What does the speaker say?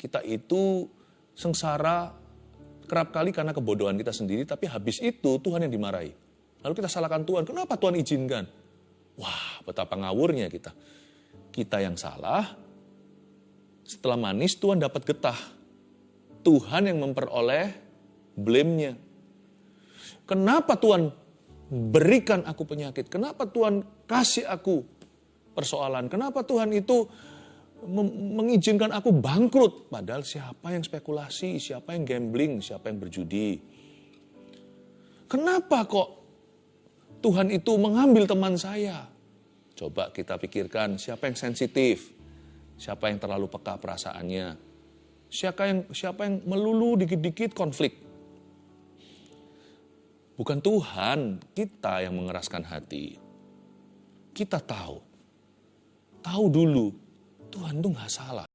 Kita itu sengsara kerap kali karena kebodohan kita sendiri, tapi habis itu Tuhan yang dimarahi. Lalu kita salahkan Tuhan, kenapa Tuhan izinkan? Wah, betapa ngawurnya kita. Kita yang salah, setelah manis Tuhan dapat getah. Tuhan yang memperoleh blame-nya. Kenapa Tuhan berikan aku penyakit? Kenapa Tuhan kasih aku persoalan? Kenapa Tuhan itu mengizinkan aku bangkrut. Padahal siapa yang spekulasi, siapa yang gambling, siapa yang berjudi. Kenapa kok Tuhan itu mengambil teman saya? Coba kita pikirkan siapa yang sensitif, siapa yang terlalu peka perasaannya, siapa yang siapa yang melulu dikit-dikit konflik. Bukan Tuhan, kita yang mengeraskan hati. Kita tahu, tahu dulu Tuhan tuh nggak salah.